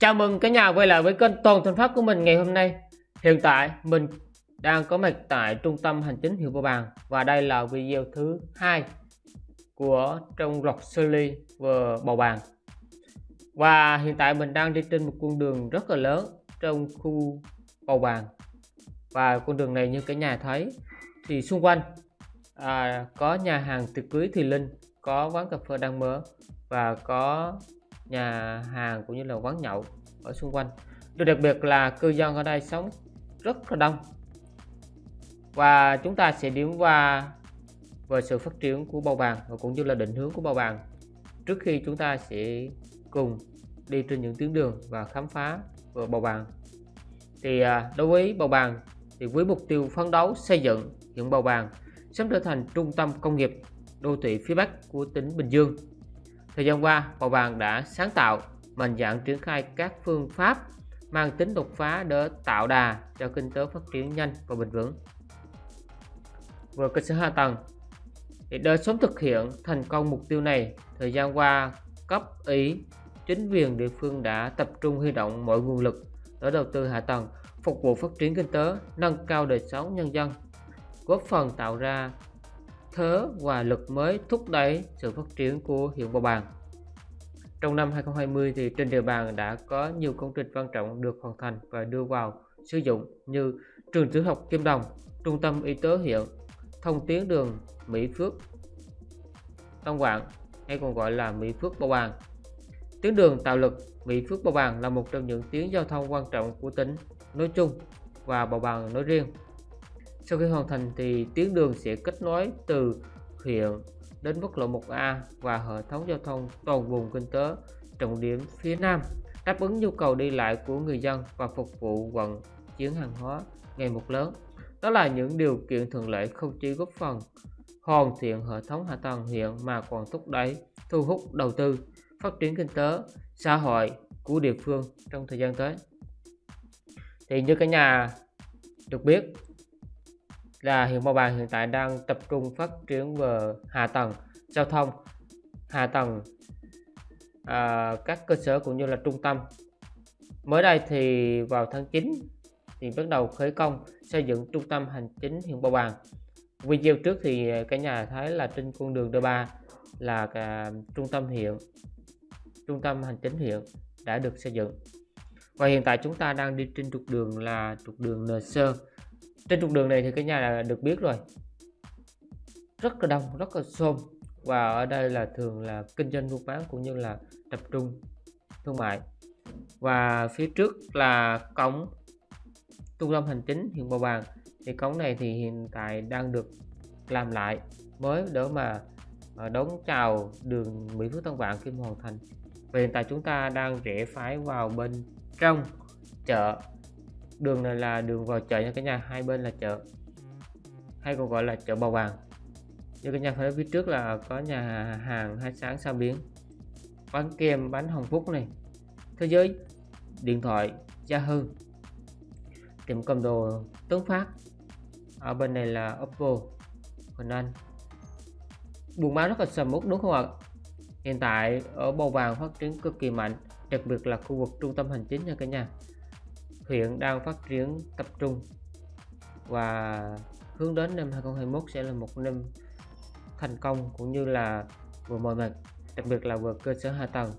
Chào mừng cả nhà quay lại với kênh Toàn Thành Pháp của mình ngày hôm nay. Hiện tại mình đang có mặt tại trung tâm hành chính huyện Bầu Bàng và đây là video thứ hai của trong loạt series vừa Bầu Bàng. Và hiện tại mình đang đi trên một con đường rất là lớn trong khu Bầu Bàng. Và con đường này như cả nhà thấy thì xung quanh à, có nhà hàng tiệc cưới Thùy Linh, có quán cà phê đang mở và có nhà hàng cũng như là quán nhậu ở xung quanh điều đặc biệt là cư dân ở đây sống rất là đông và chúng ta sẽ điểm qua về sự phát triển của bầu bàn và cũng như là định hướng của bầu bàn. trước khi chúng ta sẽ cùng đi trên những tuyến đường và khám phá về bầu bàn. thì à, đối với bầu bàn thì với mục tiêu phấn đấu xây dựng huyện bầu bàn sớm trở thành trung tâm công nghiệp đô thị phía Bắc của tỉnh Bình Dương Thời gian qua, Bầu Bàng đã sáng tạo, mạnh dạn triển khai các phương pháp mang tính đột phá để tạo đà cho kinh tế phát triển nhanh và bền vững. Về cơ sở hạ tầng, để sớm thực hiện thành công mục tiêu này, thời gian qua, cấp ủy, chính quyền địa phương đã tập trung huy động mọi nguồn lực để đầu tư hạ tầng, phục vụ phát triển kinh tế, nâng cao đời sống nhân dân, góp phần tạo ra thế và lực mới thúc đẩy sự phát triển của huyện Bầu Bàng. Trong năm 2020 thì trên địa bàn đã có nhiều công trình quan trọng được hoàn thành và đưa vào sử dụng như trường tiểu học Kim Đồng, trung tâm y tế huyện, thông tuyến đường Mỹ Phước, Tân Quảng hay còn gọi là Mỹ Phước Bầu Bàng. Tuyến đường tạo lực Mỹ Phước Bầu Bàng là một trong những tuyến giao thông quan trọng của tỉnh nói chung và Bầu Bàng nói riêng. Sau khi hoàn thành thì tuyến đường sẽ kết nối từ huyện đến quốc lộ 1A và hệ thống giao thông toàn vùng kinh tế trọng điểm phía Nam đáp ứng nhu cầu đi lại của người dân và phục vụ vận chuyển hàng hóa ngày một lớn. Đó là những điều kiện thuận lợi không chỉ góp phần hoàn thiện hệ thống hạ tầng hiện mà còn thúc đẩy thu hút đầu tư, phát triển kinh tế, xã hội của địa phương trong thời gian tới. Thì như cả nhà được biết là huyện Bầu Bàng hiện tại đang tập trung phát triển về hạ tầng giao thông, hạ tầng à, các cơ sở cũng như là trung tâm. Mới đây thì vào tháng 9 thì bắt đầu khởi công xây dựng trung tâm hành chính huyện Bầu Bàng. Video trước thì cả nhà thấy là trên con đường D3 là cả trung tâm huyện, trung tâm hành chính huyện đã được xây dựng. Và hiện tại chúng ta đang đi trên trục đường là trục đường NC trên trục đường này thì cái nhà là được biết rồi. Rất là đông, rất là xôm. Và ở đây là thường là kinh doanh buôn bán cũng như là tập trung thương mại. Và phía trước là cổng trung tâm hành chính huyện Bầu Bàng. Thì cổng này thì hiện tại đang được làm lại mới để mà ờ, đón chào đường Mỹ Phước Tân Vạn khi hoàn thành. Và hiện tại chúng ta đang rẽ phải vào bên trong chợ đường này là đường vào chợ nha cả nhà. Hai bên là chợ. Hay còn gọi là chợ bầu vàng. Như cả nhà thấy phía trước là có nhà hàng hai sáng sao biến bán kem bánh hồng phúc này. Thế giới, điện thoại gia hư tiệm cầm đồ tuấn phát. Ở bên này là oppo, huỳnh anh. Buôn bán rất là sầm uất, đúng không ạ? Hiện tại ở bầu vàng phát triển cực kỳ mạnh, đặc biệt là khu vực trung tâm hành chính nha cả nhà huyện đang phát triển tập trung và hướng đến năm 2021 sẽ là một năm thành công cũng như là vừa mọi mặt đặc biệt là vừa cơ sở hạ tầng,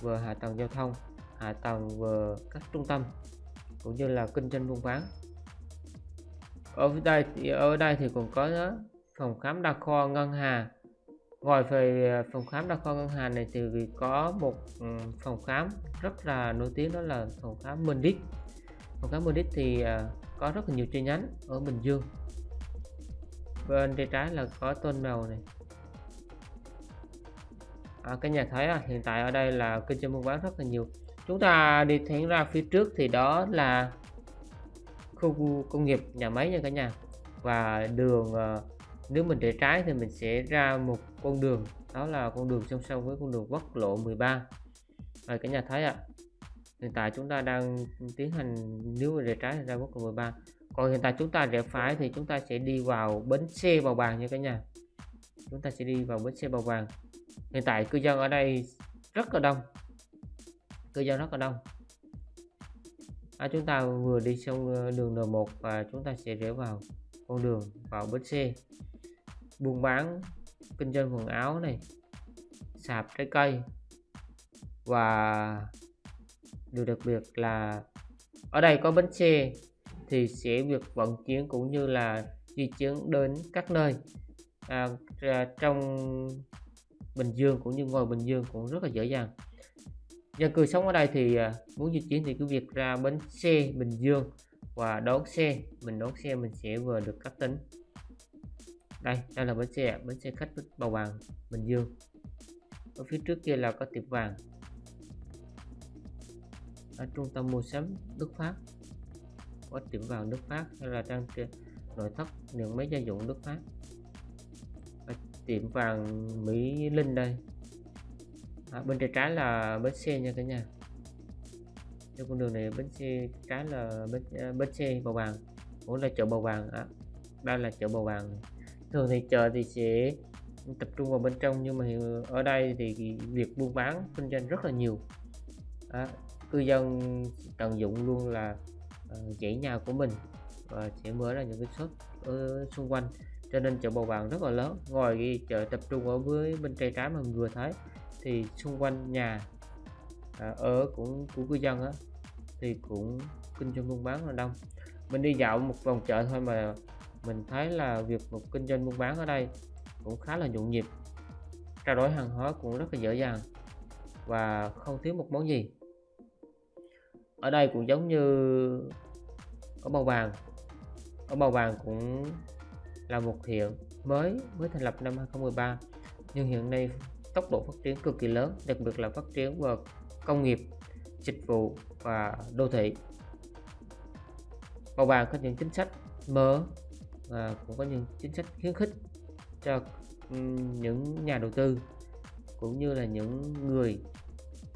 vừa hạ tầng giao thông, hạ tầng vừa các trung tâm cũng như là kinh doanh buôn bán. Ở đây thì, ở đây thì còn có phòng khám đa khoa ngân hà. Ngoài về à, phòng khám đa khoa ngân hà này thì có một ừ, phòng khám rất là nổi tiếng đó là phòng khám Minh còn cái Munich thì à, có rất là nhiều chi nhánh ở Bình Dương. Bên tay trái là có tôn màu này. À, cái nhà thấy à, hiện tại ở đây là kinh doanh buôn bán rất là nhiều. Chúng ta đi thẳng ra phía trước thì đó là khu công nghiệp nhà máy nha cả nhà. Và đường à, nếu mình để trái thì mình sẽ ra một con đường đó là con đường song song với con đường quốc lộ 13 rồi cả nhà thấy ạ à, hiện tại chúng ta đang tiến hành nếu mà rẽ trái thì ra quốc lộ 13 còn hiện tại chúng ta rẽ phải thì chúng ta sẽ đi vào bến xe bào vàng nha cả nhà. Chúng ta sẽ đi vào bến xe bào vàng hiện tại cư dân ở đây rất là đông. Cư dân rất là đông. À, chúng ta vừa đi xong ờ, đường N1 và chúng ta sẽ rẽ vào con đường vào bến xe. Buôn bán kinh doanh quần áo này sạp trái cây và điều đặc biệt là ở đây có bến xe thì sẽ việc vận chuyển cũng như là di chuyển đến các nơi. À, à, trong Bình Dương cũng như ngoài Bình Dương cũng rất là dễ dàng. Dân cư sống ở đây thì à, muốn di chuyển thì cứ việc ra bến xe Bình Dương và đón xe. Mình đón xe mình sẽ vừa được cắt tính. Đây đây là bến xe bến xe khách bầu vàng Bình Dương. Ở phía trước kia là có tiệm vàng ở trung tâm mua sắm Đức Pháp. Có tiệm vàng Đức Pháp hay là trang nội thất những máy gia dụng Đức Pháp. Ở tiệm vàng Mỹ Linh đây. À, bên tay trái là bến xe nha cả nhà. Theo con đường này bến xe trái là bến, à, bến xe bầu vàng cũng là chợ bầu vàng à, đây là chợ bầu vàng thường thì chợ thì sẽ tập trung vào bên trong nhưng mà ở đây thì việc buôn bán kinh doanh rất là nhiều. À, cư dân tận dụng luôn là uh, dãy nhà của mình và sẽ mở ra những cái shop ở xung quanh. Cho nên chợ bầu vàng rất là lớn. Ngoài cái chợ tập trung ở với bên tay trái mà mình vừa thấy thì xung quanh nhà à, ở cũng của cư dân á thì cũng kinh doanh buôn bán là đông. Mình đi dạo một vòng chợ thôi mà mình thấy là việc một kinh doanh buôn bán ở đây cũng khá là nhộn nhịp trao đổi hàng hóa cũng rất là dễ dàng và không thiếu một món gì ở đây cũng giống như ở bầu vàng. Ở bầu vàng cũng là một huyện mới mới thành lập năm 2013 nhưng hiện nay tốc độ phát triển cực kỳ lớn, đặc biệt là phát triển vào công nghiệp, dịch vụ và đô thị. Bầu vàng có những chính sách mở và cũng có những chính sách khuyến khích cho những nhà đầu tư cũng như là những người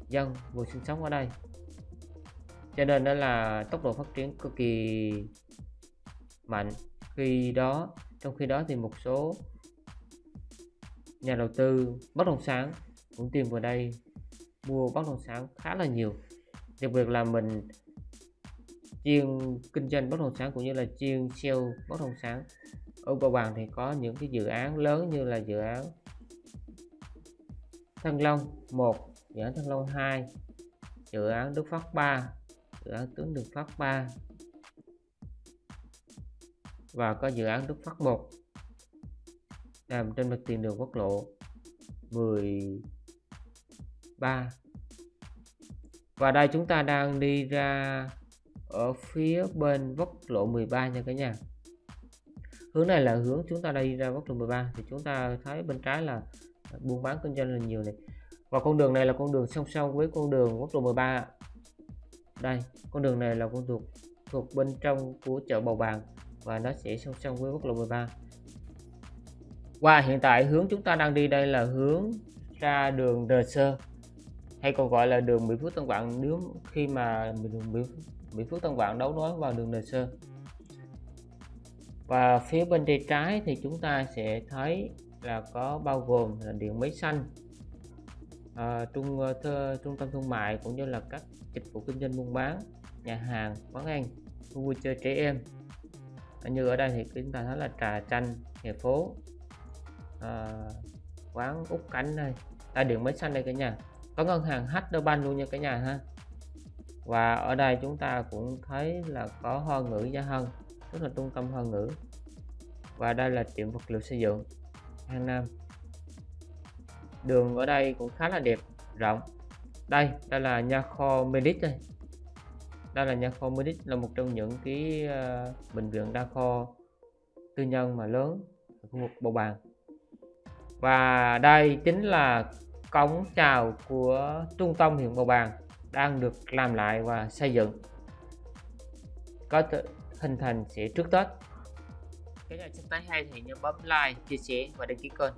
dân vừa sinh sống ở đây cho nên đó là tốc độ phát triển cực kỳ mạnh. Khi đó, trong khi đó thì một số nhà đầu tư bất động sản cũng tìm vào đây mua bất động sản khá là nhiều. Đặc biệt là mình chuyên kinh doanh bất động sản cũng như là chuyên sale bất động sản. Ở Bảo Bằng thì có những cái dự án lớn như là dự án Thăng Long 1 dự án Thăng Long 2 dự án Đức Phát 3 dự án Tướng Đường Phát 3 và có dự án Đức Phát 1 nằm trên mặt tiền đường quốc lộ 13 và đây chúng ta đang đi ra ở phía bên quốc lộ 13 nha cả nhà. Hướng này là hướng chúng ta đi ra quốc lộ 13 thì chúng ta thấy bên trái là buôn bán kinh doanh là nhiều này. Và con đường này là con đường song song với con đường quốc lộ 13 đây con đường này là con thuộc thuộc bên trong của chợ bầu bàng và nó sẽ song song với quốc lộ 13 và hiện tại hướng chúng ta đang đi đây là hướng ra đường Đờ Sơ hay còn gọi là đường Mỹ Phước Tân Vạn nếu khi mà đường Mỹ, Mỹ Phước Tân Vạn đấu nối vào đường Đờ Sơ. Và phía bên tay trái thì chúng ta sẽ thấy là có bao gồm là điện máy xanh uh, trung uh, thơ, trung tâm thương mại cũng như là các dịch vụ kinh doanh buôn bán nhà hàng quán ăn khu vui chơi trẻ em. Như ở đây thì chúng ta thấy là trà chanh hè phố uh, quán út cánh đây. Ta điện máy xanh đây cả nhà. Có ngân hàng HDBank luôn nha cả nhà ha. Và ở đây chúng ta cũng thấy là có hoa ngữ gia hân tức là trung tâm hoa ngữ. Và đây là tiệm vật liệu xây dựng hàng Nam đường ở đây cũng khá là đẹp rộng đây đây là nha kho Medic đây đây là nha kho Medic là một trong những cái uh, bệnh viện đa kho tư nhân mà lớn ở khu vực bầu bàn và đây chính là cống chào của trung tâm huyện bầu bàn đang được làm lại và xây dựng có hình thành sẽ trước Tết. cái nhà chúng thấy hay thì nhớ bấm like, chia sẻ và đăng ký kênh.